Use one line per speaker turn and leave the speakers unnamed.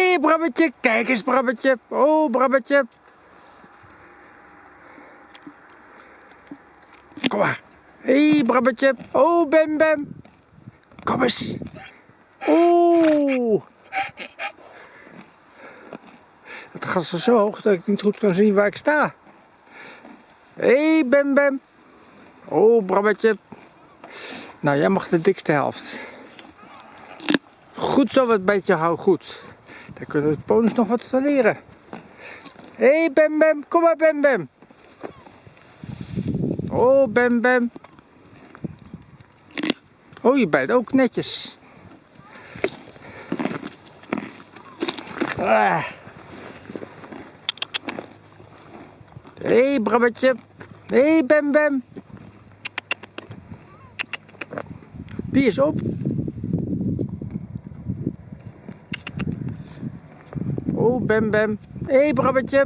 Hé, hey, Brabbetje, kijk eens, Brabbetje. Oh, Brabbetje. Kom maar. Hé, hey, Brabbetje. Oh, Bem Bem. Kom eens. Oeh. Het gaat zo hoog dat ik niet goed kan zien waar ik sta. Hé, hey, Bem Bem. Oh, Brabbetje. Nou, jij mag de dikste helft. Goed zo, wat beetje hou goed. Dan kunnen de ponies nog wat van leren. Hé, hey, Bem Bem. Kom maar, Bem Bem. Oh, Bem Bem. Oh, je bijt ook netjes. Ah. Hé, hey, Brabbetje. Hé, hey, Bem Bem. Die is op. Oh, Bem Bem. Hé, hey, Brabbetje.